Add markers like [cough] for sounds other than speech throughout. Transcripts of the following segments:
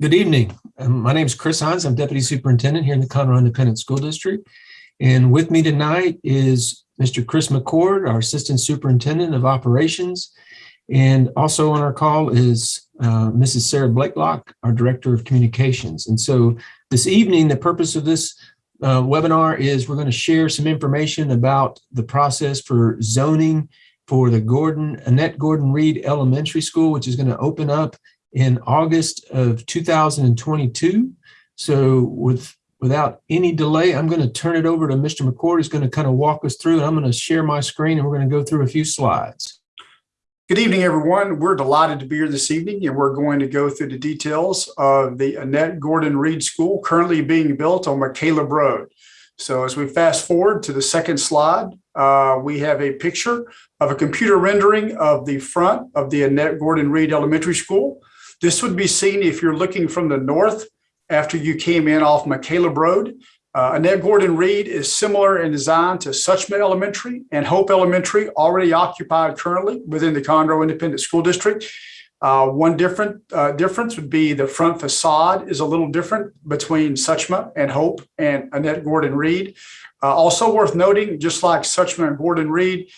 Good evening. Um, my name is Chris Hines. I'm Deputy Superintendent here in the Conroe Independent School District. And with me tonight is Mr. Chris McCord, our Assistant Superintendent of Operations. And also on our call is uh, Mrs. Sarah Blakelock, our Director of Communications. And so this evening, the purpose of this uh, webinar is we're going to share some information about the process for zoning for the Gordon Annette Gordon Reed Elementary School, which is going to open up in August of 2022. So with without any delay, I'm going to turn it over to Mr. McCord, who's going to kind of walk us through, and I'm going to share my screen, and we're going to go through a few slides. Good evening, everyone. We're delighted to be here this evening, and we're going to go through the details of the Annette Gordon Reed School currently being built on McCaleb Road. So as we fast forward to the second slide, uh, we have a picture of a computer rendering of the front of the Annette Gordon Reed Elementary School. This would be seen if you're looking from the north after you came in off McCaleb Road. Uh, Annette Gordon Reed is similar in design to Suchma Elementary and Hope Elementary, already occupied currently within the Conroe Independent School District. Uh, one different uh, difference would be the front facade is a little different between Suchma and Hope and Annette Gordon Reed. Uh, also worth noting, just like Suchma and Gordon Reed,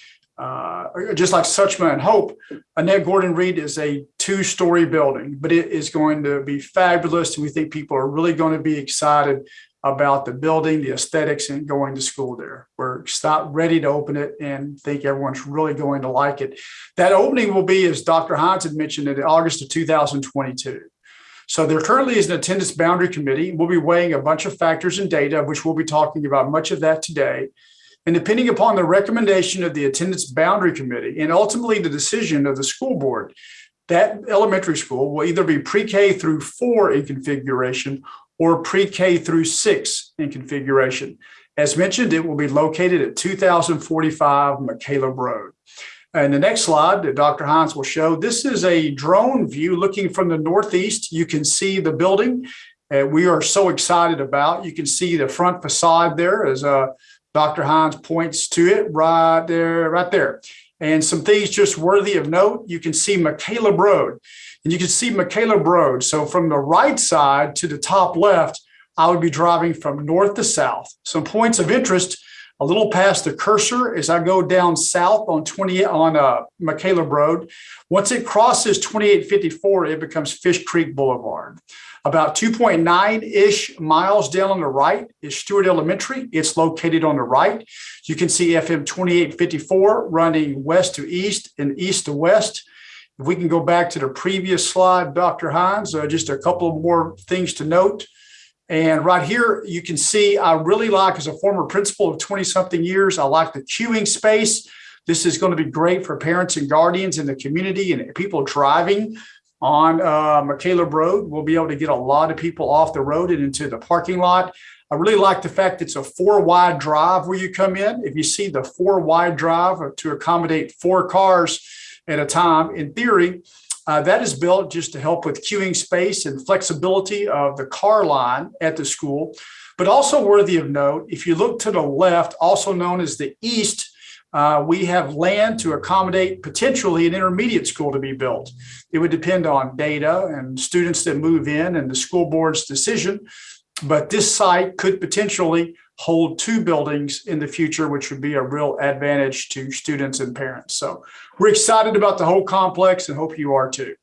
uh, just like Suchma and Hope, Annette Gordon Reed is a two-story building, but it is going to be fabulous. And we think people are really going to be excited about the building, the aesthetics, and going to school there. We're stop ready to open it and think everyone's really going to like it. That opening will be, as Dr. Hines had mentioned, in August of 2022. So there currently is an attendance boundary committee. We'll be weighing a bunch of factors and data, which we'll be talking about much of that today. And depending upon the recommendation of the attendance boundary committee and ultimately the decision of the school board, that elementary school will either be pre-K through four in configuration or pre-K through six in configuration. As mentioned, it will be located at 2045 McCaleb Road. And the next slide that Dr. Hines will show, this is a drone view looking from the northeast. You can see the building uh, we are so excited about. You can see the front facade there as uh, Dr. Hines points to it right there, right there. And some things just worthy of note, you can see McCaleb Road and you can see McCaleb Road. So from the right side to the top left, I would be driving from north to south. Some points of interest, a little past the cursor as I go down south on 20 on uh, Road. Once it crosses 2854, it becomes Fish Creek Boulevard. About 2.9-ish miles down on the right is Stewart Elementary. It's located on the right. You can see FM 2854 running west to east and east to west. If we can go back to the previous slide, Dr. Hines, uh, just a couple more things to note. And right here, you can see I really like, as a former principal of 20 something years, I like the queuing space. This is going to be great for parents and guardians in the community and people driving on uh, McCaleb Road. We'll be able to get a lot of people off the road and into the parking lot. I really like the fact it's a four wide drive where you come in. If you see the four wide drive to accommodate four cars at a time, in theory, uh, that is built just to help with queuing space and flexibility of the car line at the school. But also worthy of note, if you look to the left, also known as the east uh, we have land to accommodate potentially an intermediate school to be built. It would depend on data and students that move in and the school board's decision. But this site could potentially hold two buildings in the future, which would be a real advantage to students and parents. So we're excited about the whole complex and hope you are too.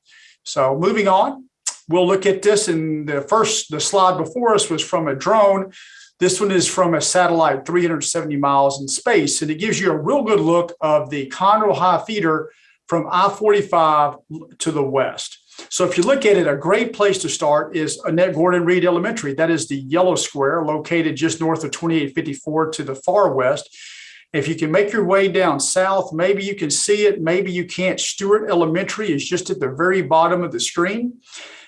So moving on, we'll look at this. And the first, the slide before us was from a drone. This one is from a satellite 370 miles in space, and it gives you a real good look of the Conroe High Feeder from I-45 to the west. So if you look at it, a great place to start is Annette Gordon Reed Elementary. That is the yellow square located just north of 2854 to the far west. If you can make your way down south, maybe you can see it, maybe you can't. Stewart Elementary is just at the very bottom of the screen.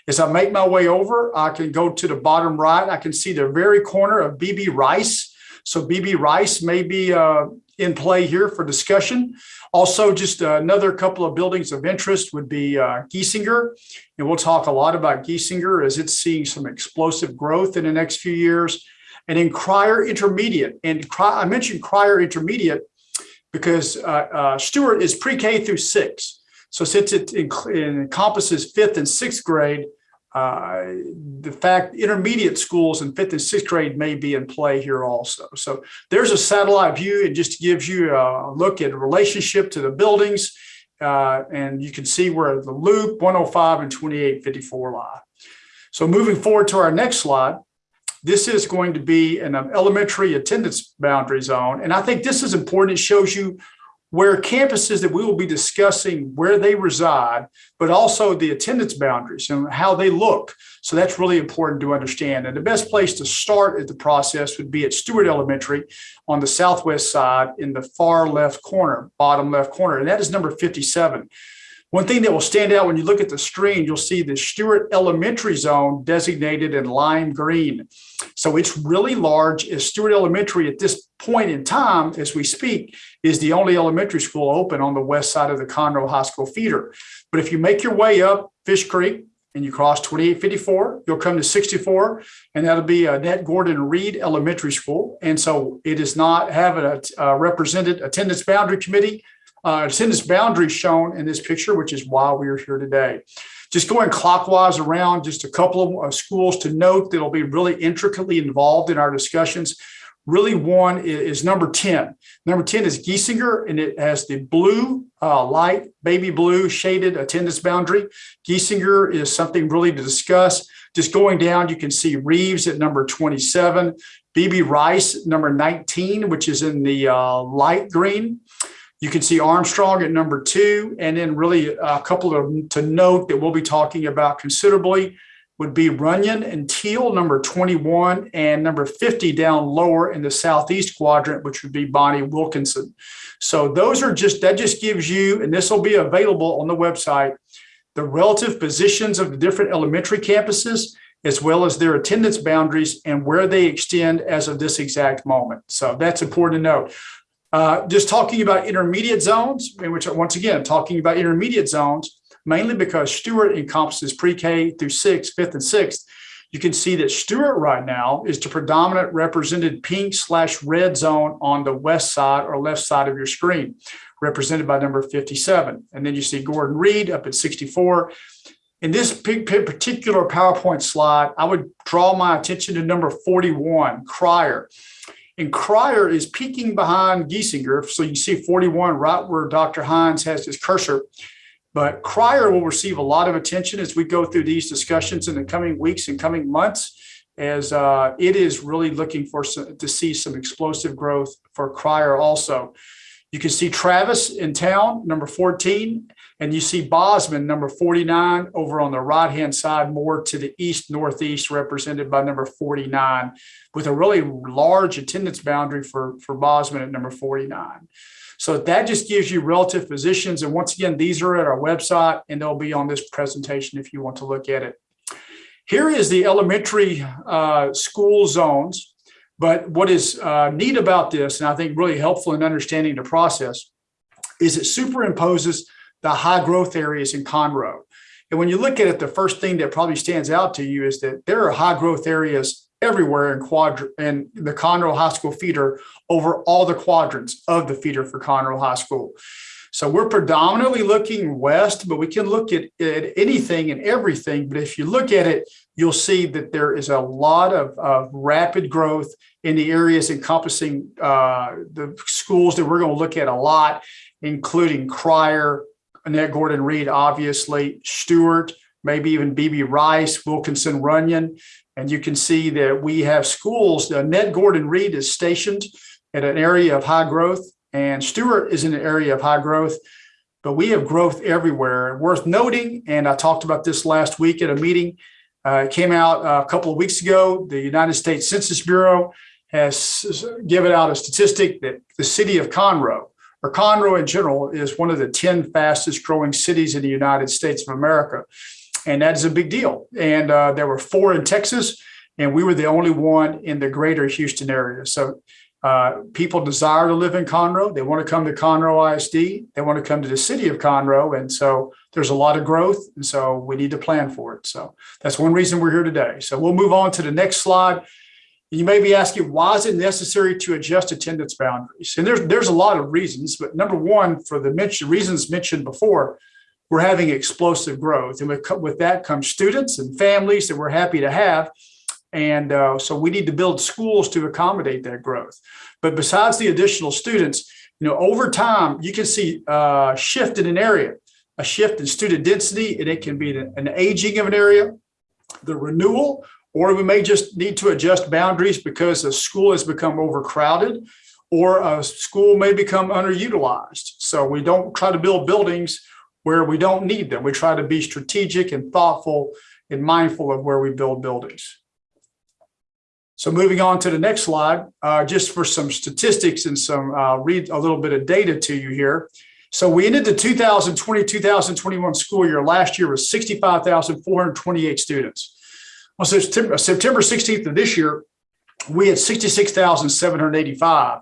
As I make my way over, I can go to the bottom right. I can see the very corner of BB Rice. So BB Rice may be uh, in play here for discussion. Also, just another couple of buildings of interest would be uh, Giesinger. And we'll talk a lot about Giesinger as it's seeing some explosive growth in the next few years. And in Cryar Intermediate, and I mentioned Cryar Intermediate because uh, uh, Stewart is pre-K through six. So since it encompasses fifth and sixth grade, uh, the fact intermediate schools in fifth and sixth grade may be in play here also. So there's a satellite view. It just gives you a look at relationship to the buildings. Uh, and you can see where the loop 105 and 2854 lie. So moving forward to our next slide, this is going to be an elementary attendance boundary zone. And I think this is important. It shows you where campuses that we will be discussing where they reside, but also the attendance boundaries and how they look. So that's really important to understand. And the best place to start at the process would be at Stewart Elementary on the southwest side in the far left corner, bottom left corner. And that is number 57. One thing that will stand out when you look at the screen, you'll see the Stewart Elementary Zone designated in lime green. So it's really large as Stewart Elementary at this point in time, as we speak, is the only elementary school open on the west side of the Conroe High School feeder. But if you make your way up Fish Creek and you cross 2854, you'll come to 64, and that'll be uh, Annette Gordon Reed Elementary School. And so it is not having a, a represented attendance boundary committee uh, attendance boundary shown in this picture, which is why we are here today. Just going clockwise around, just a couple of uh, schools to note that'll be really intricately involved in our discussions. Really one is, number 10. Number 10 is Giesinger, and it has the blue, uh, light, baby blue shaded attendance boundary. Giesinger is something really to discuss. Just going down, you can see Reeves at number 27, BB Rice, number 19, which is in the uh, light green. You can see Armstrong at number two, and then really a couple of to note that we'll be talking about considerably would be Runyan and Teal, number 21, and number 50 down lower in the southeast quadrant, which would be Bonnie Wilkinson. So those are just, that just gives you, and this will be available on the website, the relative positions of the different elementary campuses, as well as their attendance boundaries and where they extend as of this exact moment. So that's important to note. Uh, just talking about intermediate zones, which once again, talking about intermediate zones, mainly because Stewart encompasses pre-K through sixth, fifth and sixth. You can see that Stewart right now is the predominant represented pink slash red zone on the west side or left side of your screen, represented by number 57. And then you see Gordon Reed up at 64. In this particular PowerPoint slide, I would draw my attention to number 41, Cryar. And Cryar is peeking behind Giesinger. So you see 41 right where Dr. Hines has his cursor. But Cryar will receive a lot of attention as we go through these discussions in the coming weeks and coming months, as uh, it is really looking for some, to see some explosive growth for Cryar also. You can see Travis in town, number 14, and you see Bozman, number 49, over on the right-hand side, more to the east-northeast, represented by number 49, with a really large attendance boundary for, for Bozman at number 49. So that just gives you relative positions. And once again, these are at our website, and they'll be on this presentation if you want to look at it. Here is the elementary uh, school zones. But what is uh, neat about this, and I think really helpful in understanding the process, is it superimposes the high growth areas in Conroe. And when you look at it, the first thing that probably stands out to you is that there are high growth areas everywhere in quadrant and the Conroe High School feeder over all the quadrants of the feeder for Conroe High School. So we're predominantly looking west, but we can look at, at anything and everything. But if you look at it, you'll see that there is a lot of, of rapid growth in the areas encompassing uh, the schools that we're going to look at a lot, including Cryar, Annette Gordon Reed, obviously, Stewart, maybe even BB Rice, Wilkinson Runyan. And you can see that we have schools, Annette Gordon Reed is stationed at an area of high growth and Stewart is in an area of high growth, but we have growth everywhere. Worth noting, and I talked about this last week at a meeting, uh, it came out a couple of weeks ago, the United States Census Bureau has given out a statistic that the city of Conroe, Conroe in general, is one of the 10 fastest growing cities in the United States of America. And that is a big deal. And uh, there were four in Texas, and we were the only one in the greater Houston area. So uh, people desire to live in Conroe. They want to come to Conroe ISD. They want to come to the city of Conroe. And so there's a lot of growth. And so we need to plan for it. So that's one reason we're here today. So we'll move on to the next slide. You may be asking, why is it necessary to adjust attendance boundaries? And there's, there's a lot of reasons, but number one, for the mention, reasons mentioned before, we're having explosive growth. And with, with that comes students and families that we're happy to have. And uh, so we need to build schools to accommodate that growth. But besides the additional students, you know, over time, you can see a shift in an area, a shift in student density, and it can be an aging of an area, the renewal, or we may just need to adjust boundaries because a school has become overcrowded or a school may become underutilized. So we don't try to build buildings where we don't need them. We try to be strategic and thoughtful and mindful of where we build buildings. So moving on to the next slide, uh, just for some statistics and some, uh, read a little bit of data to you here. So we ended the 2020, 2021 school year last year with 65,428 students. On September, September 16th of this year, we had 66,785.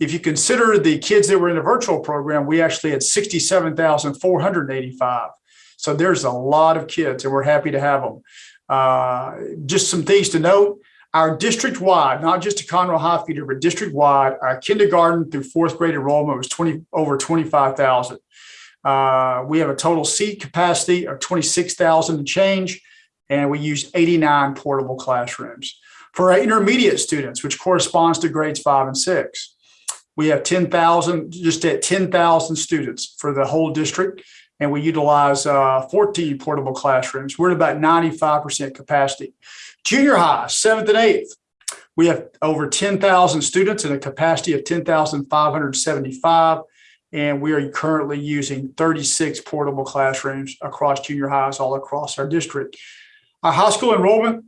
If you consider the kids that were in the virtual program, we actually had 67,485. So there's a lot of kids and we're happy to have them. Uh, just some things to note. Our district-wide, not just a Conroe High feeder, but district-wide, our kindergarten through fourth grade enrollment was 20, over 25,000. Uh, we have a total seat capacity of 26,000 and change, and we used 89 portable classrooms. For our intermediate students, which corresponds to grades five and six, we have 10,000, just at 10,000 students for the whole district, and we utilize uh, 14 portable classrooms. We're at about 95% capacity. Junior high, seventh and eighth, we have over 10,000 students and a capacity of 10,575. And we are currently using 36 portable classrooms across junior highs all across our district. Our high school enrollment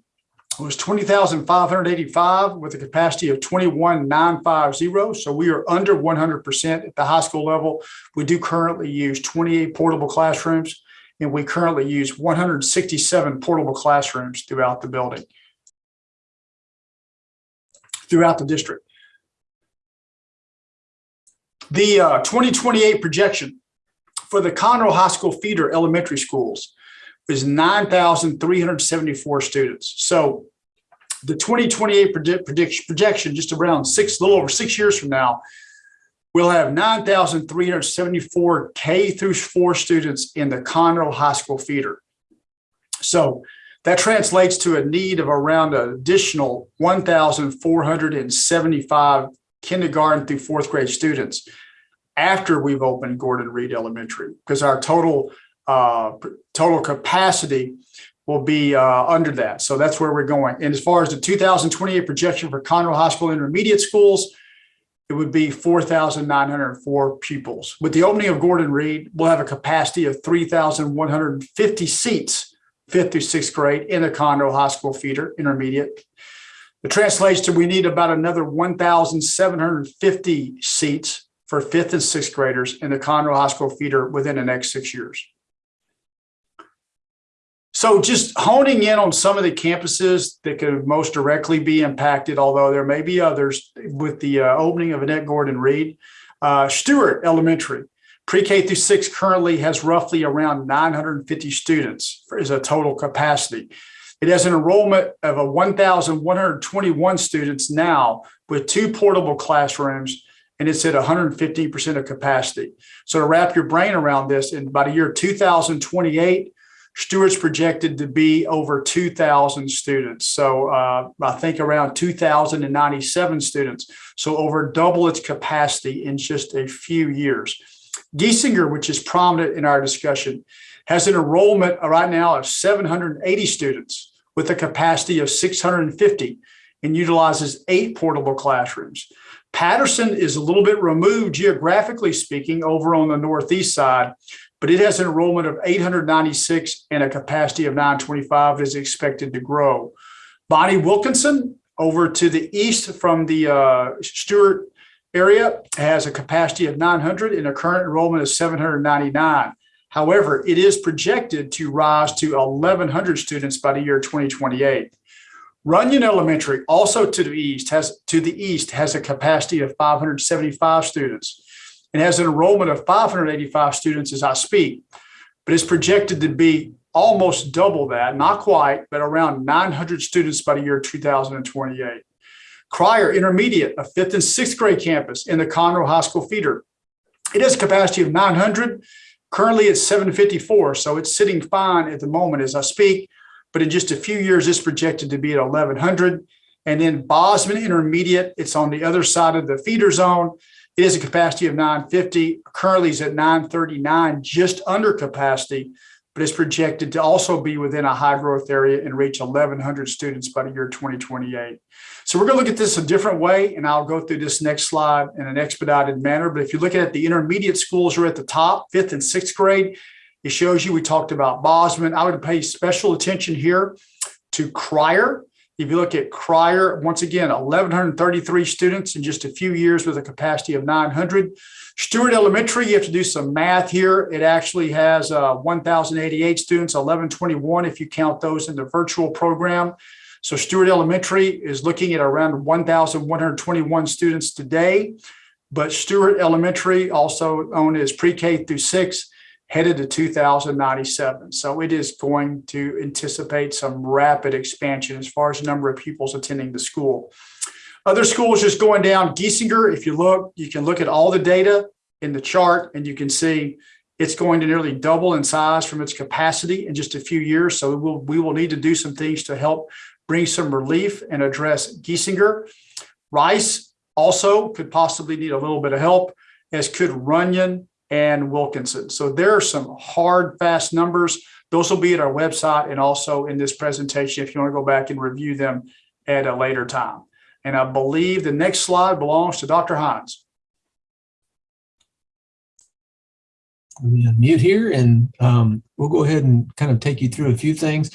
was 20,585 with a capacity of 21,950. So we are under 100% at the high school level. We do currently use 28 portable classrooms and we currently use 167 portable classrooms throughout the building. Throughout the district. The uh, 2028 projection for the Conroe High School feeder elementary schools is 9,374 students. So the 2028 predict, predict, projection, just around six, a little over six years from now, we'll have 9,374 K through four students in the Conroe High School feeder. So that translates to a need of around an additional 1,475 kindergarten through fourth grade students after we've opened Gordon Reed Elementary, because our total uh, total capacity will be uh, under that. So that's where we're going. And as far as the 2028 projection for Conroe High School intermediate schools, it would be 4,904 pupils. With the opening of Gordon Reed, we'll have a capacity of 3,150 seats, fifth through sixth grade in the Conroe High School feeder intermediate. It translates to we need about another 1,750 seats for fifth and sixth graders in the Conroe High School feeder within the next six years. So just honing in on some of the campuses that could most directly be impacted, although there may be others with the uh, opening of Annette Gordon Reed. Uh, Stewart Elementary, pre-K through six currently has roughly around 950 students as a total capacity. It has an enrollment of a 1,121 students now with two portable classrooms and it's at 115% of capacity. So to wrap your brain around this, in about a year 2028, Stewart's projected to be over 2,000 students. So uh, I think around 2,097 students. So over double its capacity in just a few years. Giesinger, which is prominent in our discussion, has an enrollment right now of 780 students with a capacity of 650 and utilizes eight portable classrooms. Patterson is a little bit removed geographically speaking over on the northeast side, but it has an enrollment of 896 and a capacity of 925 is expected to grow. Bonnie Wilkinson over to the east from the uh, Stewart area has a capacity of 900 and a current enrollment of 799. However, it is projected to rise to 1,100 students by the year 2028. Runyan Elementary, also to the east, has to the east has a capacity of 575 students and has an enrollment of 585 students as I speak, but is projected to be almost double that, not quite, but around 900 students by the year 2028. Cryar Intermediate, a fifth and sixth grade campus in the Conroe High School feeder. It has a capacity of 900, Currently, it's 754, so it's sitting fine at the moment as I speak. But in just a few years, it's projected to be at 1100. And then Bozman Intermediate, it's on the other side of the feeder zone. It is a capacity of 950. Currently, is at 939, just under capacity, but it's projected to also be within a high growth area and reach 1,100 students by the year 2028. So we're going to look at this a different way, and I'll go through this next slide in an expedited manner. But if you look at the intermediate schools are at the top, fifth and sixth grade. It shows you, we talked about Bozman. I would pay special attention here to Cryar. If you look at Cryar, once again, 1,133 students in just a few years with a capacity of 900. Stewart Elementary, you have to do some math here. It actually has uh, 1,088 students, 1,121 if you count those in the virtual program. So Stewart Elementary is looking at around 1,121 students today. But Stewart Elementary, also known as pre-K through six, headed to 2097. So it is going to anticipate some rapid expansion as far as the number of pupils attending the school. Other schools just going down. Giesinger, if you look, you can look at all the data in the chart and you can see it's going to nearly double in size from its capacity in just a few years. So we'll, we will need to do some things to help bring some relief and address Giesinger. Rice also could possibly need a little bit of help, as could Runyan and Wilkinson. So there are some hard, fast numbers. Those will be at our website and also in this presentation if you want to go back and review them at a later time. And I believe the next slide belongs to Dr. Hines. Let me unmute here and um, we'll go ahead and kind of take you through a few things.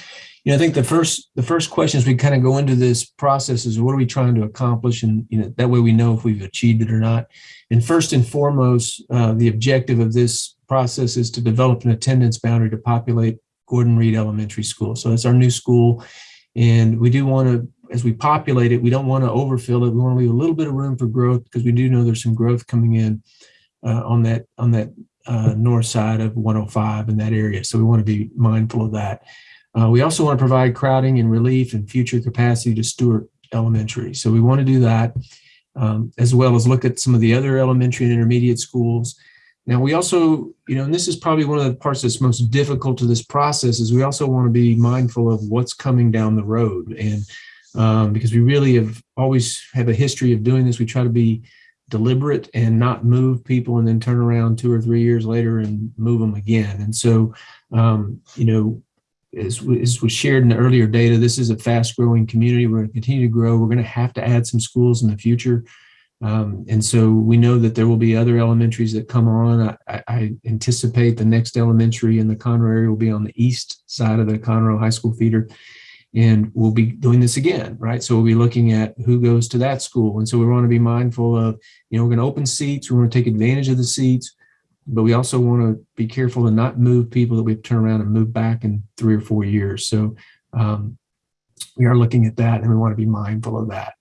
You know, I think the first the first question as we kind of go into this process is what are we trying to accomplish, and you know that way we know if we've achieved it or not. And first and foremost, uh, the objective of this process is to develop an attendance boundary to populate Gordon Reed Elementary School. So it's our new school, and we do want to, as we populate it, we don't want to overfill it. We want to leave a little bit of room for growth because we do know there's some growth coming in uh, on that on that uh, north side of 105 in that area. So we want to be mindful of that. Uh, we also want to provide crowding and relief and future capacity to Stewart Elementary. So we want to do that, um, as well as look at some of the other elementary and intermediate schools. Now we also, you know, and this is probably one of the parts that's most difficult to this process is we also want to be mindful of what's coming down the road. And um, because we really have always have a history of doing this, we try to be deliberate and not move people and then turn around two or three years later and move them again. And so, um, you know, as, as was shared in the earlier data, this is a fast growing community. We're going to continue to grow. We're going to have to add some schools in the future. Um, and so we know that there will be other elementaries that come on. I, I, anticipate the next elementary in the Conroe area will be on the east side of the Conroe High School feeder. And we'll be doing this again, right? So we'll be looking at who goes to that school. And so we want to be mindful of, you know, we're going to open seats. We want to take advantage of the seats but we also want to be careful to not move people that we've turned around and moved back in three or four years. So um, we are looking at that and we want to be mindful of that.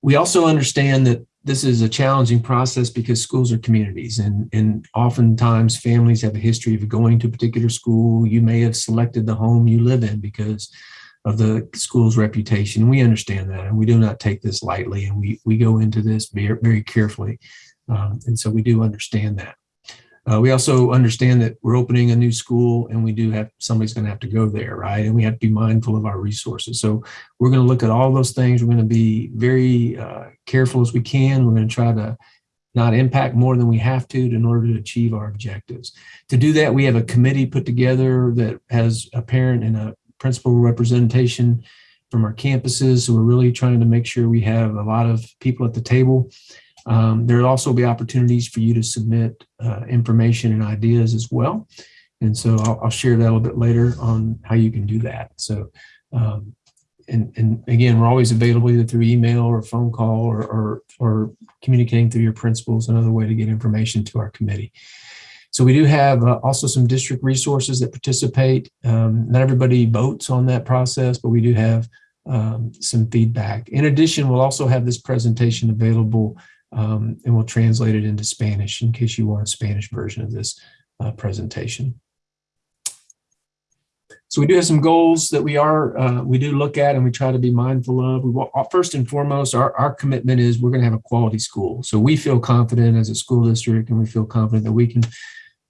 We also understand that this is a challenging process because schools are communities and, and oftentimes families have a history of going to a particular school. You may have selected the home you live in because of the school's reputation. We understand that and we do not take this lightly and we, we go into this very, very carefully. Um, and so we do understand that. Uh, we also understand that we're opening a new school and we do have somebody's going to have to go there, right? And we have to be mindful of our resources. So we're going to look at all those things. We're going to be very uh, careful as we can. We're going to try to not impact more than we have to in order to achieve our objectives. To do that, we have a committee put together that has a parent and a principal representation from our campuses. So we're really trying to make sure we have a lot of people at the table um, there will also be opportunities for you to submit uh, information and ideas as well. And so I'll, I'll, share that a little bit later on how you can do that. So, um, and, and again, we're always available either through email or phone call or, or, or communicating through your principals, another way to get information to our committee. So we do have uh, also some district resources that participate. Um, not everybody votes on that process, but we do have um, some feedback. In addition, we'll also have this presentation available um, and we'll translate it into Spanish in case you want a Spanish version of this uh, presentation. So we do have some goals that we are, uh, we do look at and we try to be mindful of. We wa- uh, First and foremost, our, our commitment is we're going to have a quality school. So we feel confident as a school district and we feel confident that we can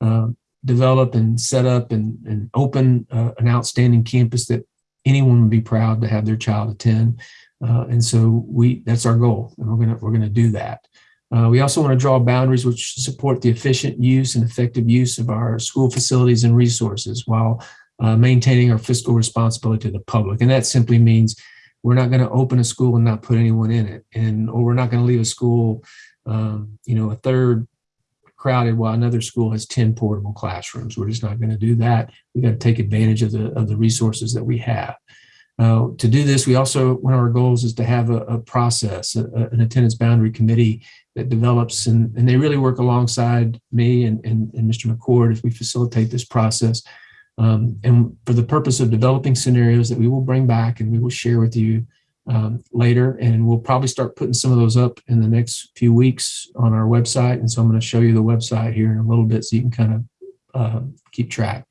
uh, develop and set up and, and open uh, an outstanding campus that anyone would be proud to have their child attend. Uh, and so we, that's our goal and we're going to, we're going to do that. Uh, we also want to draw boundaries which support the efficient use and effective use of our school facilities and resources while uh, maintaining our fiscal responsibility to the public. And that simply means we're not going to open a school and not put anyone in it. And, or we're not going to leave a school, um, you know, a third crowded while another school has 10 portable classrooms. We're just not going to do that. We've got to take advantage of the, of the resources that we have. Uh, to do this, we also, one of our goals is to have a, a process, a, an attendance boundary committee that develops and, and they really work alongside me and, and, and Mr. McCord as we facilitate this process. Um, and for the purpose of developing scenarios that we will bring back and we will share with you um, later. And we'll probably start putting some of those up in the next few weeks on our website. And so I'm going to show you the website here in a little bit so you can kind of uh, keep track.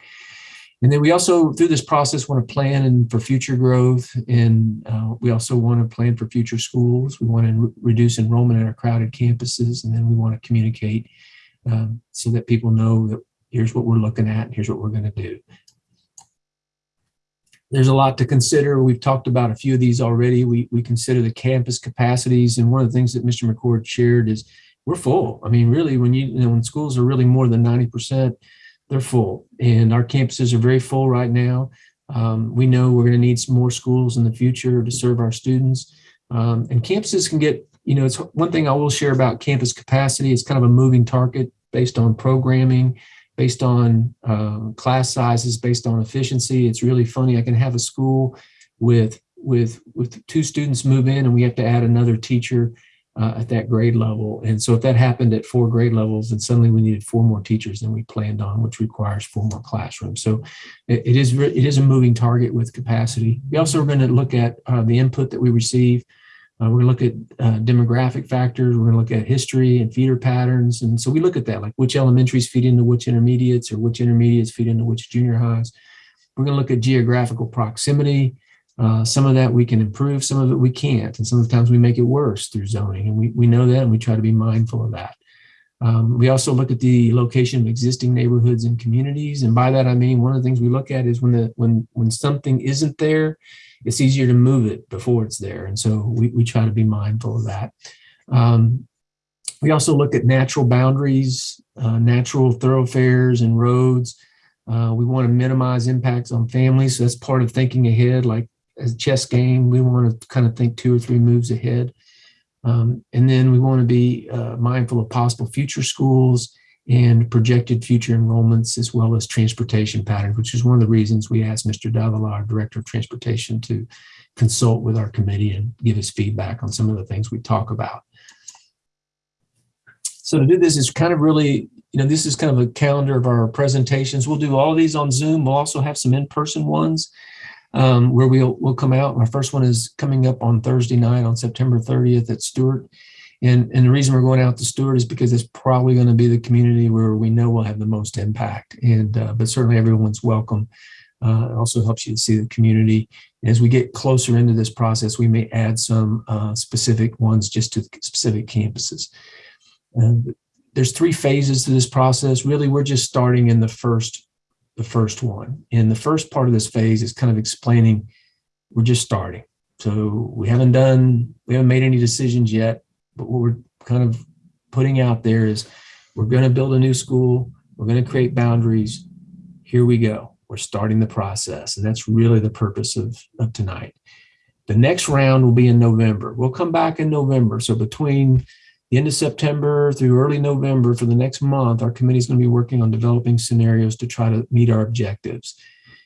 And then we also, through this process, want to plan and for future growth. And uh, we also want to plan for future schools. We want to re reduce enrollment at our crowded campuses. And then we want to communicate um, so that people know that here's what we're looking at, and here's what we're going to do. There's a lot to consider. We've talked about a few of these already. We, we consider the campus capacities. And one of the things that Mr. McCord shared is we're full. I mean, really, when you, you know, when schools are really more than 90%, they're full. And our campuses are very full right now. Um, we know we're going to need some more schools in the future to serve our students. Um, and campuses can get, you know, it's one thing I will share about campus capacity. It's kind of a moving target based on programming, based on uh, class sizes, based on efficiency. It's really funny. I can have a school with with with two students move in, and we have to add another teacher uh, at that grade level. And so if that happened at four grade levels, and suddenly we needed four more teachers than we planned on, which requires four more classrooms. So it, it is it is a moving target with capacity. We also are going to look at uh, the input that we receive. Uh, we're going to look at uh, demographic factors. We're going to look at history and feeder patterns. And so we look at that, like which elementaries feed into which intermediates or which intermediates feed into which junior highs. We're going to look at geographical proximity. Uh, some of that we can improve, some of it we can't. And sometimes we make it worse through zoning. And we, we know that and we try to be mindful of that. Um, we also look at the location of existing neighborhoods and communities. And by that, I mean, one of the things we look at is when the when when something isn't there, it's easier to move it before it's there. And so we, we try to be mindful of that. Um, we also look at natural boundaries, uh, natural thoroughfares and roads. Uh, we want to minimize impacts on families. So that's part of thinking ahead, like a chess game, we want to kind of think two or three moves ahead. Um, and then we want to be uh, mindful of possible future schools and projected future enrollments, as well as transportation patterns, which is one of the reasons we asked Mr. Davila, our Director of Transportation, to consult with our committee and give us feedback on some of the things we talk about. So to do this is kind of really, you know, this is kind of a calendar of our presentations. We'll do all of these on Zoom. We'll also have some in-person ones um, where we'll, we'll come out. Our first one is coming up on Thursday night on September 30th at Stewart. And, and the reason we're going out to Stewart is because it's probably going to be the community where we know we'll have the most impact. And uh, but certainly everyone's welcome. Uh, it also helps you to see the community. And As we get closer into this process, we may add some uh, specific ones just to specific campuses. there's three phases to this process. Really, we're just starting in the first the first one. And the first part of this phase is kind of explaining we're just starting. So we haven't done, we haven't made any decisions yet, but what we're kind of putting out there is we're going to build a new school. We're going to create boundaries. Here we go. We're starting the process. And that's really the purpose of, of tonight. The next round will be in November. We'll come back in November. So between the end of September through early November for the next month, our committee is going to be working on developing scenarios to try to meet our objectives.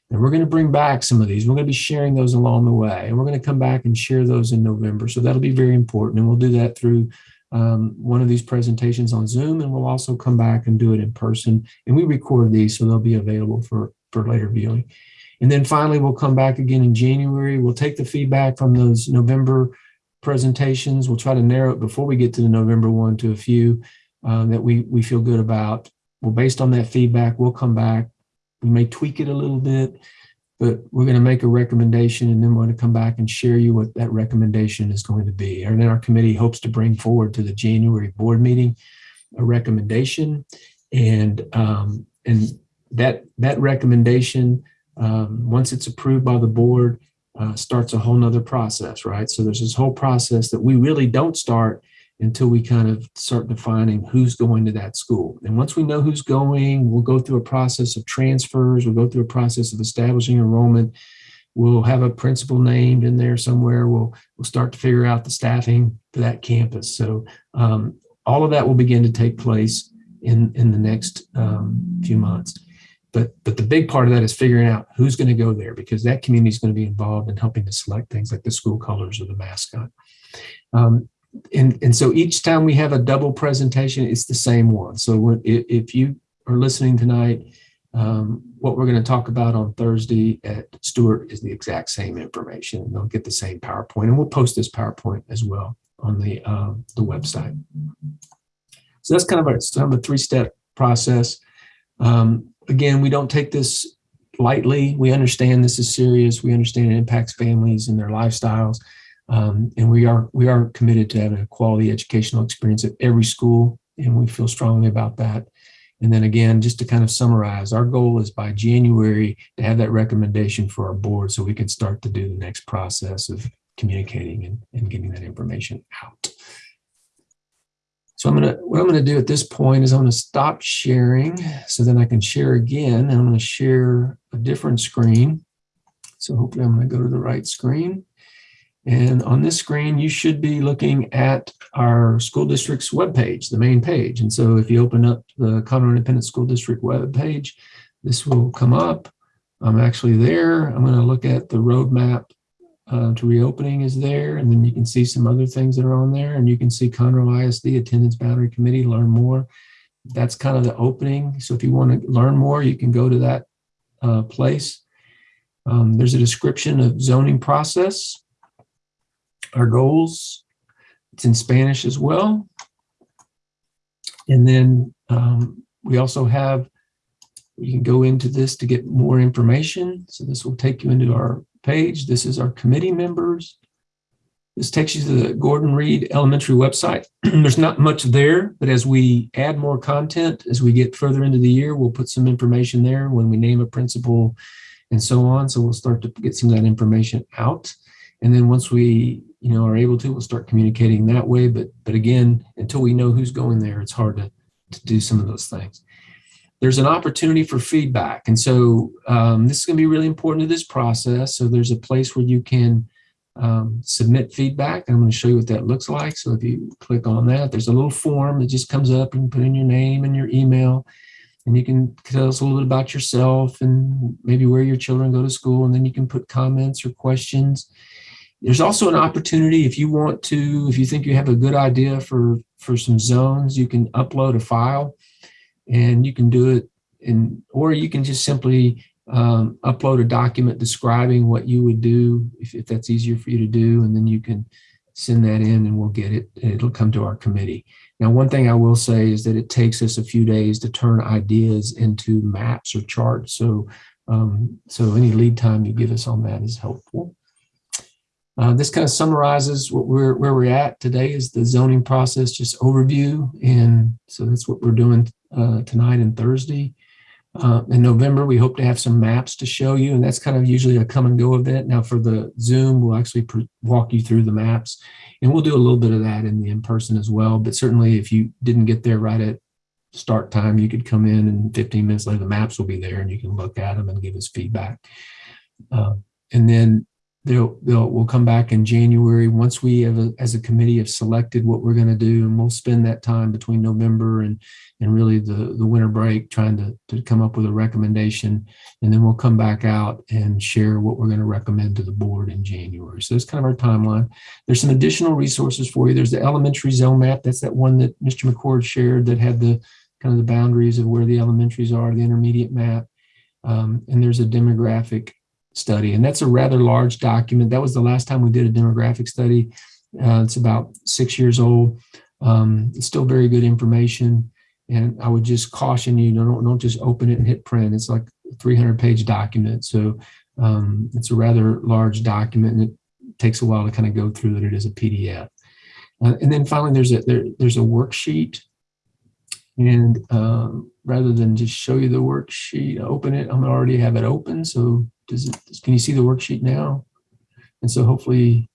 And we're going to bring back some of these. We're going to be sharing those along the way. And we're going to come back and share those in November. So that'll be very important. And we'll do that through um, one of these presentations on Zoom. And we'll also come back and do it in person. And we record these, so they'll be available for, for later viewing. And then finally, we'll come back again in January. We'll take the feedback from those November presentations. We'll try to narrow it before we get to the November one to a few um, that we, we feel good about. Well, based on that feedback, we'll come back. We may tweak it a little bit, but we're going to make a recommendation and then we're going to come back and share you what that recommendation is going to be. And then our committee hopes to bring forward to the January board meeting a recommendation and um, and that that recommendation um, once it's approved by the board uh, starts a whole nother process right so there's this whole process that we really don't start until we kind of start defining who's going to that school and once we know who's going we'll go through a process of transfers we'll go through a process of establishing enrollment we'll have a principal named in there somewhere we'll we'll start to figure out the staffing for that campus so um, all of that will begin to take place in in the next um, few months. But but the big part of that is figuring out who's going to go there because that community is going to be involved in helping to select things like the school colors or the mascot. Um, and and so each time we have a double presentation, it's the same one. So if you are listening tonight, um, what we're going to talk about on Thursday at Stewart is the exact same information. They'll get the same PowerPoint, and we'll post this PowerPoint as well on the um, the website. So that's kind of a, kind of a three-step process. Um, again, we don't take this lightly. We understand this is serious. We understand it impacts families and their lifestyles. Um, and we are we are committed to having a quality educational experience at every school, and we feel strongly about that. And then again, just to kind of summarize, our goal is by January to have that recommendation for our board so we can start to do the next process of communicating and, and getting that information out. So I'm gonna, what I'm gonna do at this point is I'm gonna stop sharing so then I can share again and I'm gonna share a different screen. So hopefully I'm gonna go to the right screen. And on this screen, you should be looking at our school district's webpage, the main page. And so if you open up the Conroe Independent School District webpage, this will come up. I'm actually there. I'm gonna look at the roadmap uh, to reopening is there. And then you can see some other things that are on there. And you can see Conroe ISD Attendance Boundary Committee, learn more. That's kind of the opening. So if you want to learn more, you can go to that uh, place. Um, there's a description of zoning process, our goals. It's in Spanish as well. And then um, we also have, you can go into this to get more information. So this will take you into our page. This is our committee members. This takes you to the Gordon Reed Elementary website. [clears throat] There's not much there, but as we add more content, as we get further into the year, we'll put some information there when we name a principal and so on. So we'll start to get some of that information out. And then once we, you know, are able to, we'll start communicating that way. But but again, until we know who's going there, it's hard to, to do some of those things there's an opportunity for feedback. And so um, this is going to be really important to this process. So there's a place where you can um, submit feedback. I'm going to show you what that looks like. So if you click on that, there's a little form that just comes up and put in your name and your email. And you can tell us a little bit about yourself and maybe where your children go to school. And then you can put comments or questions. There's also an opportunity if you want to, if you think you have a good idea for, for some zones, you can upload a file and you can do it in, or you can just simply um, upload a document describing what you would do if, if that's easier for you to do, and then you can send that in and we'll get it. It'll come to our committee. Now, one thing I will say is that it takes us a few days to turn ideas into maps or charts. So, um, so any lead time you give us on that is helpful. Uh, this kind of summarizes what we're where we're at today is the zoning process, just overview. And so that's what we're doing uh, tonight and Thursday. Uh, in November, we hope to have some maps to show you, and that's kind of usually a come and go event. Now for the Zoom, we'll actually walk you through the maps, and we'll do a little bit of that in the in-person as well. But certainly if you didn't get there right at start time, you could come in and 15 minutes later, the maps will be there and you can look at them and give us feedback. Uh, and then they'll, they'll we'll come back in January once we have a, as a committee have selected what we're going to do and we'll spend that time between November and and really the the winter break trying to, to come up with a recommendation and then we'll come back out and share what we're going to recommend to the board in January. So that's kind of our timeline. There's some additional resources for you. There's the elementary zone map. That's that one that Mr. McCord shared that had the kind of the boundaries of where the elementaries are, the intermediate map. Um, and there's a demographic study. And that's a rather large document. That was the last time we did a demographic study. Uh, it's about six years old. Um, it's still very good information. And I would just caution you, don't, don't just open it and hit print. It's like a 300 page document. So Um, it's a rather large document and it takes a while to kind of go through it. It is a PDF. Uh, and then finally, there's a there, there's a worksheet. And um, rather than just show you the worksheet, open it. I'm already have it open. So does it? Can you see the worksheet now? And so hopefully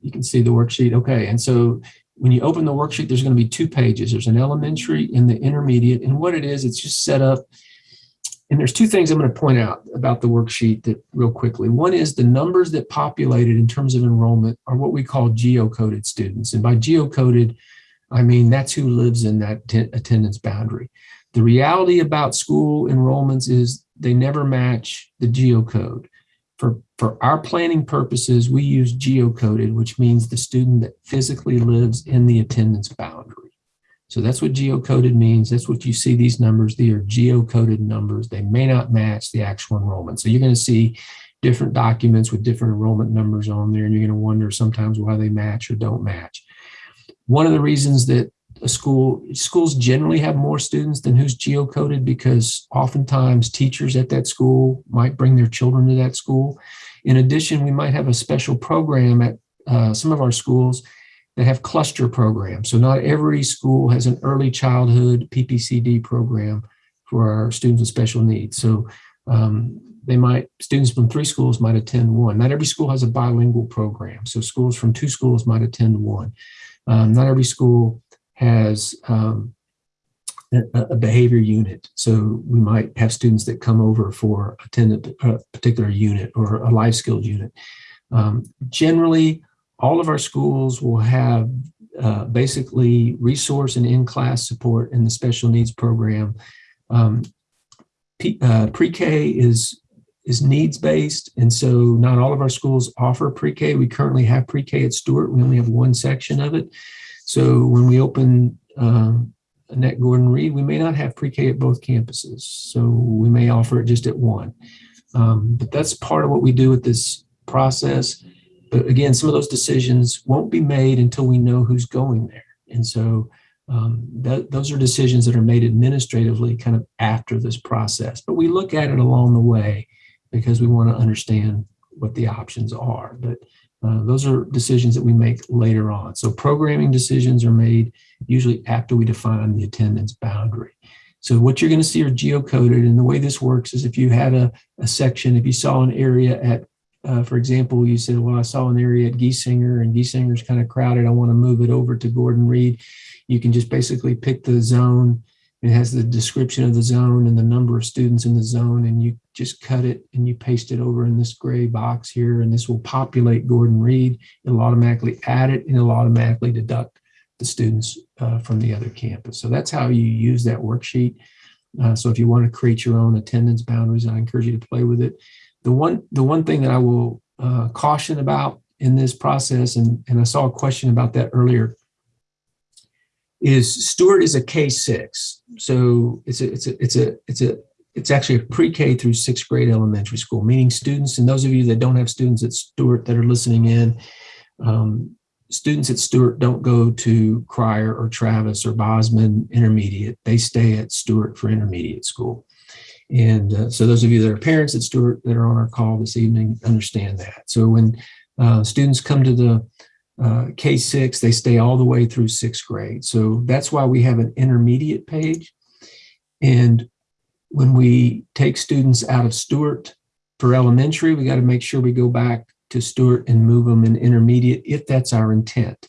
you can see the worksheet. Okay. And so when you open the worksheet, there's going to be two pages. There's an elementary and the intermediate. And what it is, it's just set up. And there's two things I'm going to point out about the worksheet that real quickly. One is the numbers that populated in terms of enrollment are what we call geocoded students. And by geocoded, I mean that's who lives in that attendance boundary. The reality about school enrollments is they never match the geocode. For, for our planning purposes, we use geocoded, which means the student that physically lives in the attendance boundary. So that's what geocoded means. That's what you see these numbers. They are geocoded numbers. They may not match the actual enrollment. So you're going to see different documents with different enrollment numbers on there, and you're going to wonder sometimes why they match or don't match. One of the reasons that a school schools generally have more students than who's geocoded because oftentimes teachers at that school might bring their children to that school. In addition, we might have a special program at uh, some of our schools that have cluster programs. So not every school has an early childhood PPCD program for our students with special needs. So um, they might, students from three schools might attend one. Not every school has a bilingual program. So schools from two schools might attend one. Um, not every school has um, a, a, behavior unit. So we might have students that come over for attend a particular unit or a life skills unit. Um, generally, all of our schools will have uh, basically resource and in-class support in the special needs program. Um, uh, pre-K is is needs based, and so not all of our schools offer pre-K. We currently have pre-K at Stewart. We only have one section of it. So when we open um, Annette Gordon Reed, we may not have pre-K at both campuses. So we may offer it just at one. Um, but that's part of what we do with this process. But again, some of those decisions won't be made until we know who's going there. And so um, that, those are decisions that are made administratively kind of after this process. But we look at it along the way because we want to understand what the options are. But uh, those are decisions that we make later on. So programming decisions are made usually after we define the attendance boundary. So what you're going to see are geocoded. And the way this works is if you had a, a section, if you saw an area at, uh, for example, you said, well, I saw an area at Giesinger and Giesinger's kind of crowded. I want to move it over to Gordon Reed. You can just basically pick the zone it has the description of the zone and the number of students in the zone, and you just cut it and you paste it over in this gray box here, and this will populate Gordon Reed. It'll automatically add it and it'll automatically deduct the students uh, from the other campus. So that's how you use that worksheet. Uh, so if you want to create your own attendance boundaries, I encourage you to play with it. The one, the one thing that I will uh, caution about in this process, and, and I saw a question about that earlier, is Stewart is a K6. So it's a, it's a, it's a, it's a, it's actually a pre-K through sixth grade elementary school, meaning students, and those of you that don't have students at Stewart that are listening in, um, students at Stewart don't go to Cryar or Travis or Bozman Intermediate. They stay at Stewart for intermediate school. And uh, so those of you that are parents at Stewart that are on our call this evening understand that. So when uh, students come to the uh, K6, they stay all the way through sixth grade. So that's why we have an intermediate page. And when we take students out of Stewart for elementary, we got to make sure we go back to Stewart and move them in intermediate if that's our intent.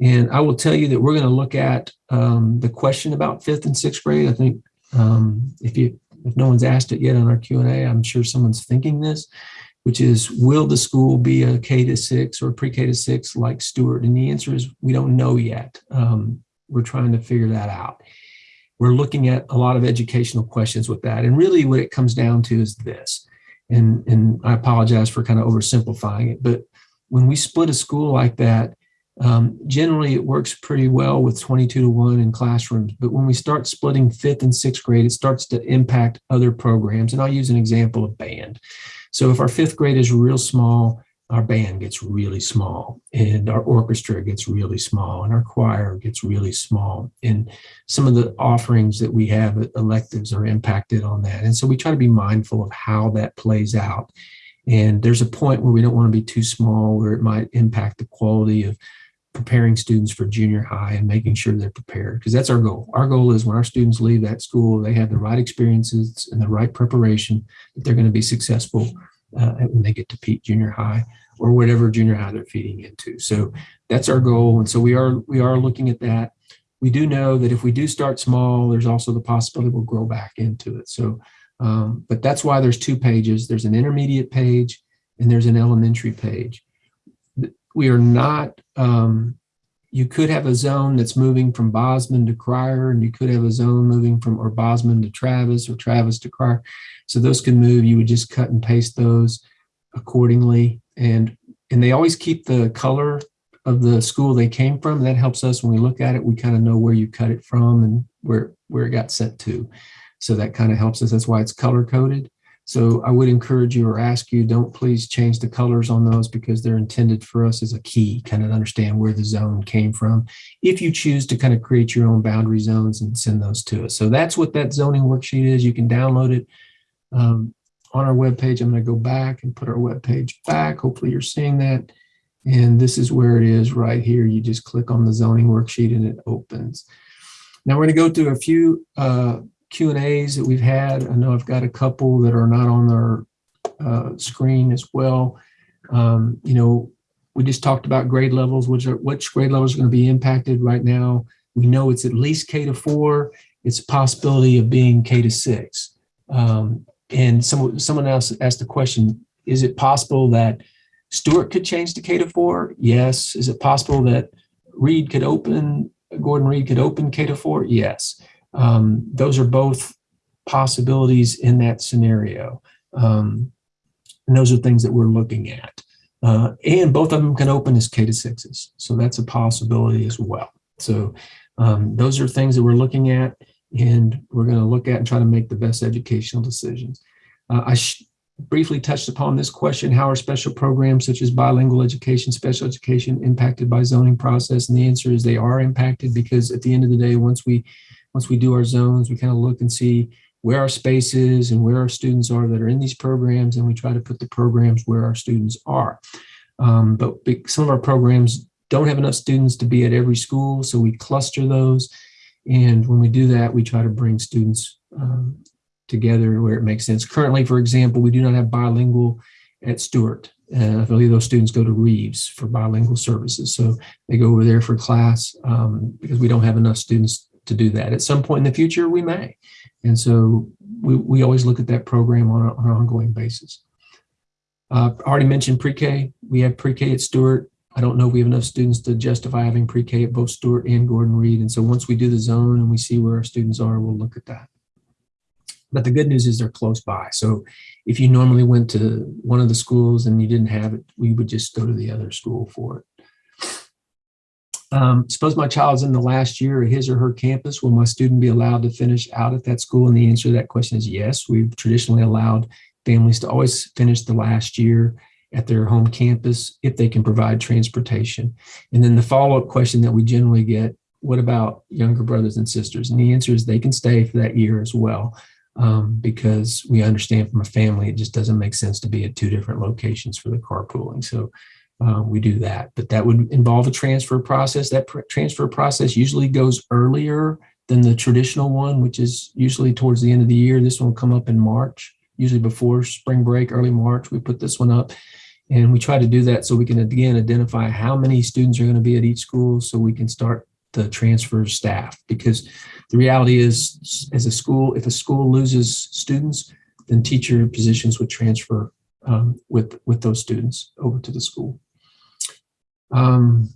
And I will tell you that we're going to look at um, the question about fifth and sixth grade. I think um, if you if no one's asked it yet on our Q&A, I'm sure someone's thinking this which is will the school be a K to six or pre-K to six like Stewart? And the answer is we don't know yet. Um, we're trying to figure that out. We're looking at a lot of educational questions with that. And really what it comes down to is this, and, and I apologize for kind of oversimplifying it, but when we split a school like that, um, generally it works pretty well with 22 to 1 in classrooms, but when we start splitting fifth and sixth grade, it starts to impact other programs. And I'll use an example of band. So if our fifth grade is real small, our band gets really small and our orchestra gets really small and our choir gets really small and some of the offerings that we have uh, electives are impacted on that. And so we try to be mindful of how that plays out. And there's a point where we don't want to be too small where it might impact the quality of preparing students for junior high and making sure they're prepared because that's our goal our goal is when our students leave that school they have the right experiences and the right preparation that they're going to be successful uh, when they get to Peet junior high or whatever junior high they're feeding into. So that's our goal. And so we are we are looking at that. We do know that if we do start small, there's also the possibility we'll grow back into it. So, um, but that's why there's two pages. There's an intermediate page and there's an elementary page. We are not, um, you could have a zone that's moving from Bozman to Cryar, and you could have a zone moving from or Bozman to Travis or Travis to Cryar. So those can move. You would just cut and paste those accordingly. And, and they always keep the color of the school they came from. That helps us when we look at it, we kind of know where you cut it from and where, where it got sent to. So that kind of helps us. That's why it's color coded. So I would encourage you or ask you, don't please change the colors on those because they're intended for us as a key, kind of understand where the zone came from. If you choose to kind of create your own boundary zones and send those to us. So that's what that zoning worksheet is. You can download it um, on our webpage. I'm going to go back and put our webpage back. Hopefully you're seeing that. And this is where it is right here. You just click on the zoning worksheet and it opens. Now we're going to go through a few uh, Q&As that we've had. I know I've got a couple that are not on our uh, screen as well. Um, you know, we just talked about grade levels, which are which grade levels are going to be impacted right now. We know it's at least K to four. It's a possibility of being K to six. Um, and some, someone else asked the question, is it possible that Stewart could change to K to four? Yes. Is it possible that Reed could open, Gordon Reed could open K to four? Yes. Um, those are both possibilities in that scenario. Um, and those are things that we're looking at. Uh, and both of them can open as K to sixes. So that's a possibility as well. So um, those are things that we're looking at and we're going to look at and try to make the best educational decisions. Uh, I briefly touched upon this question, how are special programs such as bilingual education, special education impacted by zoning process? And the answer is they are impacted because at the end of the day, once we once we do our zones, we kind of look and see where our space is and where our students are that are in these programs, and we try to put the programs where our students are. Um, but some of our programs don't have enough students to be at every school, so we cluster those and when we do that, we try to bring students um, together where it makes sense. Currently, for example, we do not have bilingual at Stewart. Uh, I believe those students go to Reeves for bilingual services. So they go over there for class um, because we don't have enough students to do that. At some point in the future, we may. And so we, we always look at that program on, a, on an ongoing basis. Uh, I already mentioned pre-K. We have pre-K at Stewart. I don't know if we have enough students to justify having pre-K at both Stewart and Gordon Reed. And so once we do the zone and we see where our students are, we'll look at that. But the good news is they're close by. So if you normally went to one of the schools and you didn't have it, we would just go to the other school for it. Um, suppose my child's in the last year at his or her campus, will my student be allowed to finish out at that school? And the answer to that question is yes. We've traditionally allowed families to always finish the last year at their home campus if they can provide transportation. And then the follow-up question that we generally get, what about younger brothers and sisters? And the answer is they can stay for that year as well um, because we understand from a family, it just doesn't make sense to be at two different locations for the carpooling. So uh, we do that, but that would involve a transfer process. That pr transfer process usually goes earlier than the traditional one, which is usually towards the end of the year. This one will come up in March, usually before spring break, early March. We put this one up and we try to do that so we can, again, identify how many students are going to be at each school so we can start the transfer staff. Because the reality is, as a school, if a school loses students, then teacher positions would transfer um, with, with those students over to the school. Um,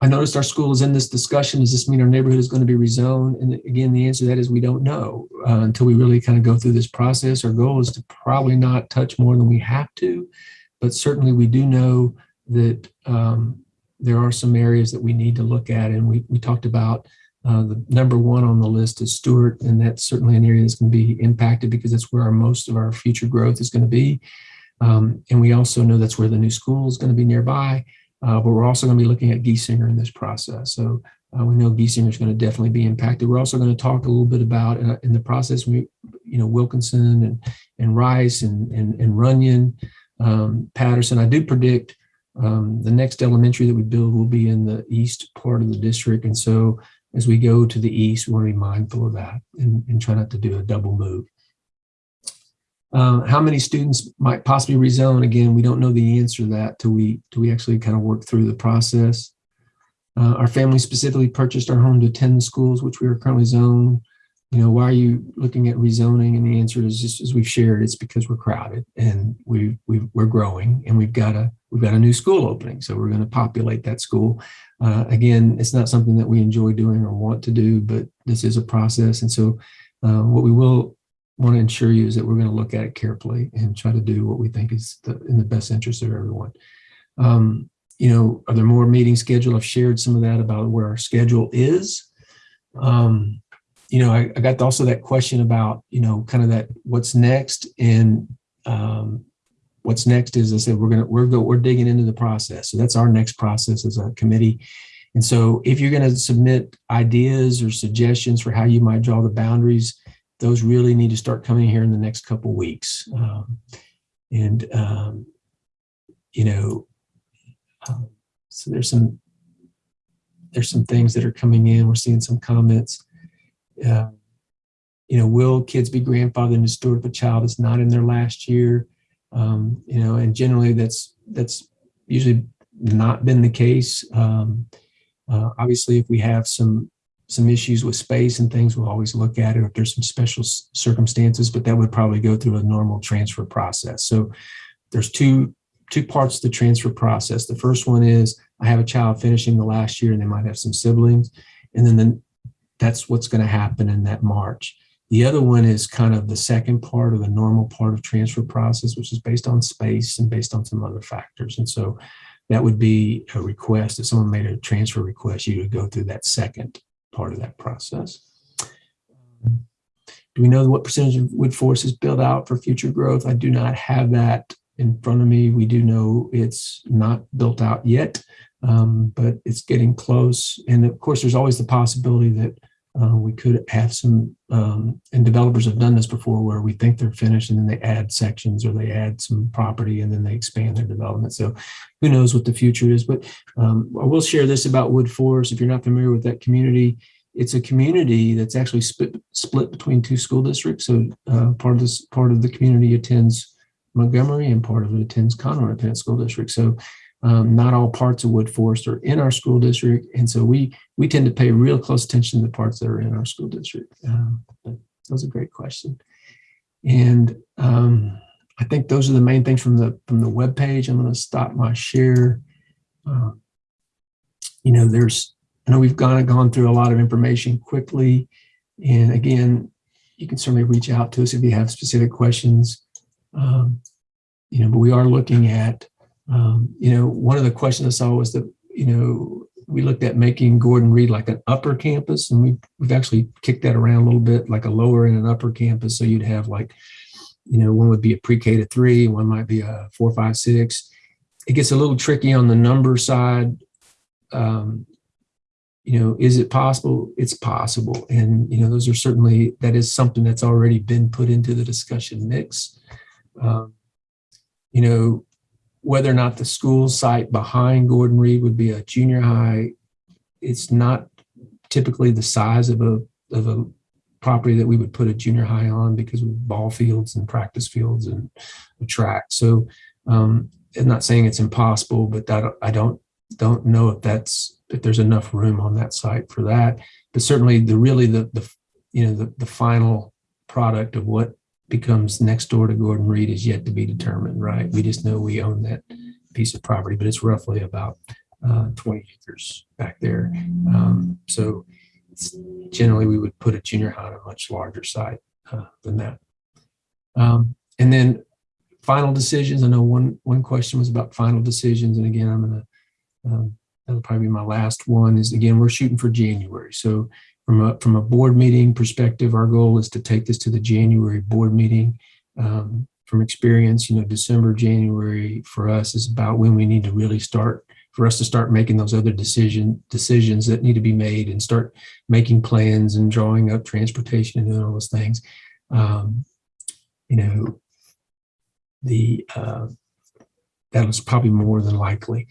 I noticed our school is in this discussion. Does this mean our neighborhood is going to be rezoned? And again, the answer to that is we don't know uh, until we really kind of go through this process. Our goal is to probably not touch more than we have to but certainly we do know that um, there are some areas that we need to look at. And we, we talked about uh, the number one on the list is Stewart, and that's certainly an area that's going to be impacted because that's where our most of our future growth is going to be. Um, and we also know that's where the new school is going to be nearby. Uh, but we're also going to be looking at Giesinger in this process. So uh, we know Giesinger is going to definitely be impacted. We're also going to talk a little bit about uh, in the process, we, you know, Wilkinson and, and Rice and, and, and Runyan, um, Patterson. I do predict um, the next elementary that we build will be in the east part of the district. And so as we go to the east, we want to be mindful of that and, and try not to do a double move. Uh, how many students might possibly rezone? Again, we don't know the answer to that till we, till we actually kind of work through the process. Uh, our family specifically purchased our home to attend the schools, which we are currently zoned. You know, why are you looking at rezoning? And the answer is just as we've shared, it's because we're crowded and we we we're growing and we've got a we've got a new school opening, so we're going to populate that school. Uh, again, it's not something that we enjoy doing or want to do, but this is a process, and so uh, what we will want to ensure you is that we're going to look at it carefully and try to do what we think is the, in the best interest of everyone. Um, you know, are there more meetings scheduled? I've shared some of that about where our schedule is. Um, you know, I, I, got also that question about, you know, kind of that what's next and um, what's next is I said, we're going to, we're go, we're digging into the process. So that's our next process as a committee. And so if you're going to submit ideas or suggestions for how you might draw the boundaries, those really need to start coming here in the next couple weeks. Um, and, um, you know, um, so there's some there's some things that are coming in. We're seeing some comments. Uh, you know, will kids be grandfathered into Stewart if a child is not in their last year? Um, you know, and generally that's that's usually not been the case. Uh, obviously, if we have some some issues with space and things, we'll always look at it if there's some special circumstances, but that would probably go through a normal transfer process. So there's two two parts to the transfer process. The first one is I have a child finishing the last year and they might have some siblings. And then the, that's what's going to happen in that March. The other one is kind of the second part of the normal part of transfer process, which is based on space and based on some other factors. And so that would be a request. If someone made a transfer request, you would go through that second part of that process. Do we know what percentage of Woodforest is built out for future growth? I do not have that in front of me. We do know it's not built out yet, um, but it's getting close. And of course, there's always the possibility that uh, we could have some, um, and developers have done this before where we think they're finished and then they add sections or they add some property and then they expand their development. So who knows what the future is, but um, I will share this about Woodforest. If you're not familiar with that community, it's a community that's actually split, split between two school districts. So uh, part of this part of the community attends Montgomery and part of it attends Conroe Independent School District. So um, not all parts of Woodforest are in our school district. And so we we tend to pay real close attention to the parts that are in our school district. That was a great question. And um, I think those are the main things from the from the web page. I'm going to stop my share. Uh, you know, there's I know we've gone gone through a lot of information quickly, and again, you can certainly reach out to us if you have specific questions. Um, you know, but we are looking at, um, you know, one of the questions I saw was that, you know, we looked at making Gordon Reed like an upper campus, and we, we've actually kicked that around a little bit, like a lower and an upper campus. So you'd have like, you know, one would be a pre-K to three, one might be a four, five, six. It gets a little tricky on the number side. Um, you know, is it possible? It's possible. And, you know, those are certainly, that is something that's already been put into the discussion mix. Um, you know, whether or not the school site behind Gordon Reed would be a junior high, it's not typically the size of a of a property that we would put a junior high on because of ball fields and practice fields and a track. So um, I'm not saying it's impossible, but that I don't don't know if that's if there's enough room on that site for that. But certainly the really the the you know the the final product of what becomes next door to Gordon Reed is yet to be determined, right? We just know we own that piece of property, but it's roughly about uh, 20 acres back there. Um, so generally we would put a junior high on a much larger site uh, than that. Um, and then final decisions. I know one one question was about final decisions, and again, I'm gonna um, that'll probably be my last one. Is again, we're shooting for January, so from a, from a board meeting perspective, our goal is to take this to the January board meeting. Um, from experience, you know, December, January for us is about when we need to really start, for us to start making those other decision, decisions that need to be made and start making plans and drawing up transportation and doing all those things. Um, you know, the, uh, that was probably more than likely.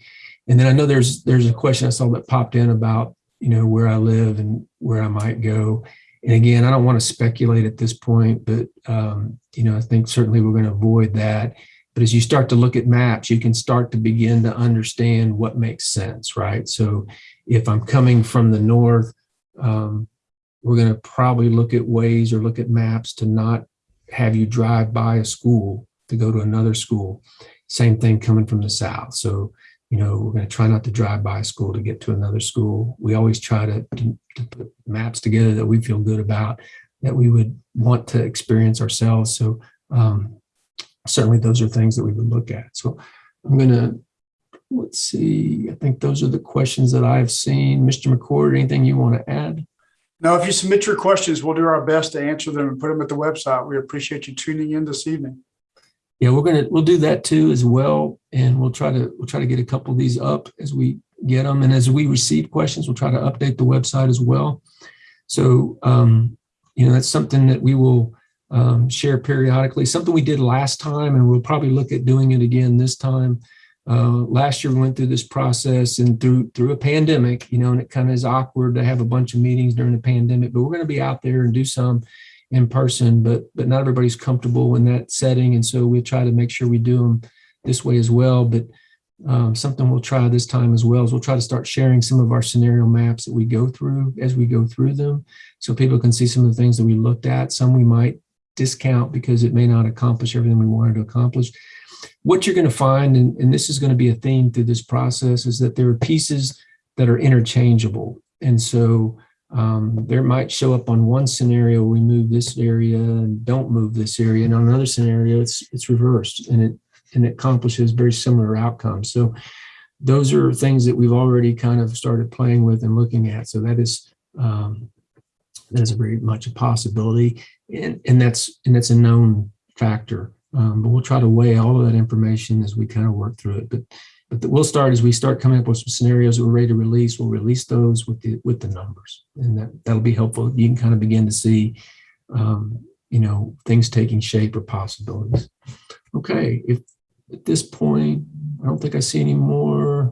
And then I know there's, there's a question I saw that popped in about, you know, where I live and where I might go. And again, I don't want to speculate at this point, but, um, you know, I think certainly we're going to avoid that. But as you start to look at maps, you can start to begin to understand what makes sense, right? So if I'm coming from the north, um, we're going to probably look at ways or look at maps to not have you drive by a school to go to another school. Same thing coming from the south. So, you know, we're going to try not to drive by a school to get to another school. We always try to, to, to put maps together that we feel good about, that we would want to experience ourselves. So um, certainly those are things that we would look at. So I'm going to, let's see, I think those are the questions that I've seen. Mr. McCord, anything you want to add? Now, if you submit your questions, we'll do our best to answer them and put them at the website. We appreciate you tuning in this evening. Yeah, we're gonna we'll do that too as well, and we'll try to we'll try to get a couple of these up as we get them, and as we receive questions, we'll try to update the website as well. So um, you know that's something that we will um, share periodically. Something we did last time, and we'll probably look at doing it again this time. Uh, last year we went through this process and through through a pandemic, you know, and it kind of is awkward to have a bunch of meetings during the pandemic, but we're going to be out there and do some in person, but but not everybody's comfortable in that setting, and so we try to make sure we do them this way as well. But um, something we'll try this time as well is we'll try to start sharing some of our scenario maps that we go through as we go through them, so people can see some of the things that we looked at. Some we might discount because it may not accomplish everything we wanted to accomplish. What you're going to find, and, and this is going to be a theme through this process, is that there are pieces that are interchangeable, and so um, there might show up on one scenario, we move this area and don't move this area. And on another scenario, it's it's reversed and it and it accomplishes very similar outcomes. So those are things that we've already kind of started playing with and looking at. So that is um, that is very much a possibility. And, and that's and that's a known factor. Um, but we'll try to weigh all of that information as we kind of work through it. But but the, we'll start as we start coming up with some scenarios that we're ready to release. We'll release those with the with the numbers, and that that'll be helpful. You can kind of begin to see, um, you know, things taking shape or possibilities. Okay, if at this point I don't think I see any more.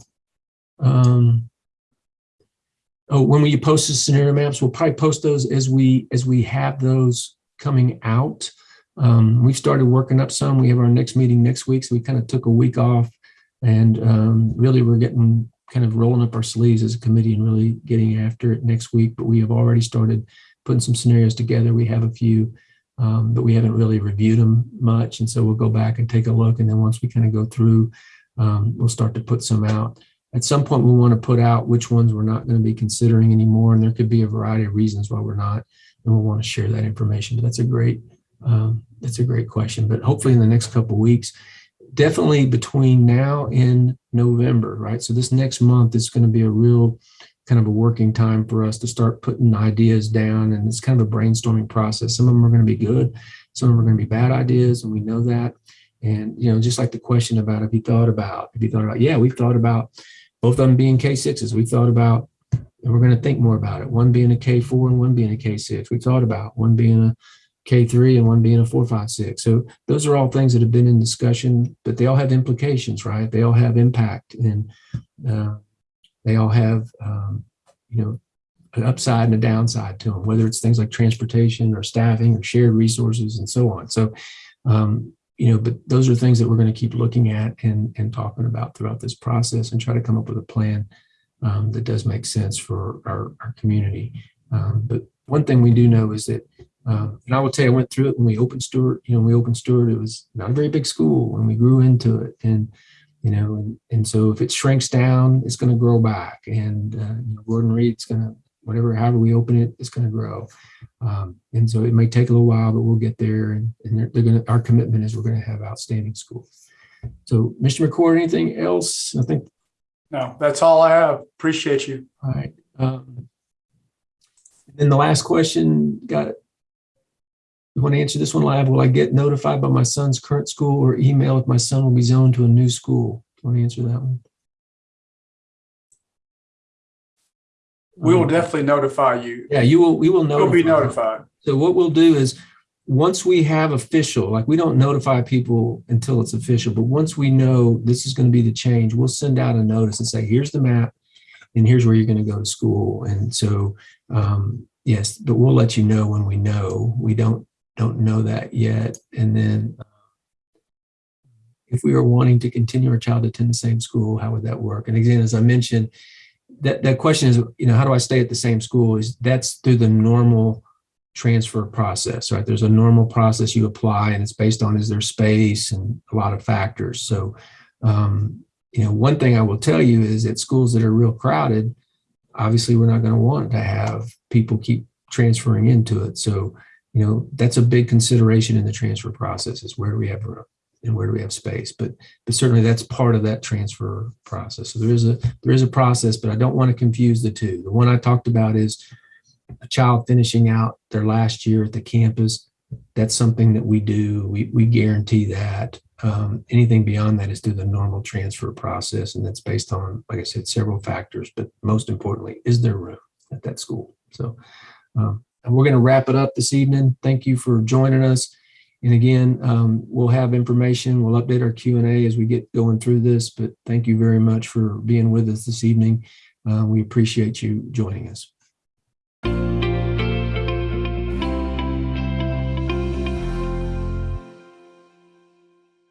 Um, oh, when we post the scenario maps, we'll probably post those as we as we have those coming out. Um, we've started working up some. We have our next meeting next week, so we kind of took a week off and um, really, we're getting kind of rolling up our sleeves as a committee and really getting after it next week. But we have already started putting some scenarios together. We have a few, um, but we haven't really reviewed them much. And so we'll go back and take a look. And then once we kind of go through, um, we'll start to put some out. At some point, we want to put out which ones we're not going to be considering anymore. And there could be a variety of reasons why we're not. And we'll want to share that information. But that's a great, um, that's a great question. But hopefully in the next couple weeks, definitely between now and November, right? So this next month is going to be a real kind of a working time for us to start putting ideas down. And it's kind of a brainstorming process. Some of them are going to be good. Some of them are going to be bad ideas. And we know that. And, you know, just like the question about, have you thought about, have you thought about, yeah, we've thought about both of them being K6s. We thought about, and we're going to think more about it. One being a K4 and one being a K6. We thought about one being a K3 and one being a 456. So those are all things that have been in discussion, but they all have implications, right? They all have impact and uh, they all have, um, you know, an upside and a downside to them, whether it's things like transportation or staffing or shared resources and so on. So, um, you know, but those are things that we're going to keep looking at and, and talking about throughout this process and try to come up with a plan um, that does make sense for our, our community. Um, but one thing we do know is that um, and I will tell you, I went through it when we opened Stewart. You know, we opened Stewart, it was not a very big school, and we grew into it. And you know, and, and so if it shrinks down, it's going to grow back. And uh, you know, Gordon Reed's going to whatever, however we open it, it's going to grow. Um, and so it may take a little while, but we'll get there. And, and they're, they're going to. Our commitment is we're going to have outstanding schools. So, Mr. McCord, anything else? I think. No, that's all I have. Appreciate you. All right. Um, then the last question got You want to answer this one live? Will I get notified by my son's current school or email if my son will be zoned to a new school? Do you want to answer that one? We will Um, definitely notify you. Yeah, you will, we will know. You'll be notified. So what we'll do is, once we have official, like we don't notify people until it's official, but once we know this is going to be the change, we'll send out a notice and say, here's the map and here's where you're going to go to school. And so, um, yes, but we'll let you know when we know. We don't, don't know that yet. And then if we were wanting to continue our child to attend the same school, how would that work? And again, as I mentioned, that, that question is, you know, how do I stay at the same school? Is that's through the normal transfer process, right? There's a normal process you apply and it's based on is there space and a lot of factors. So, um, you know, one thing I will tell you is at schools that are real crowded, obviously we're not going to want to have people keep transferring into it. So, you know, that's a big consideration in the transfer process is where do we have room and where do we have space? But, but certainly that's part of that transfer process. So there is a, there is a process, but I don't want to confuse the two. The one I talked about is a child finishing out their last year at the campus. That's something that we do. We, we guarantee that. Um, anything beyond that is through the normal transfer process. And that's based on, like I said, several factors, but most importantly, is there room at that school? So um, and we're going to wrap it up this evening. Thank you for joining us. And again, um, we'll have information. We'll update our Q&A as we get going through this, but thank you very much for being with us this evening. Uh, we appreciate you joining us.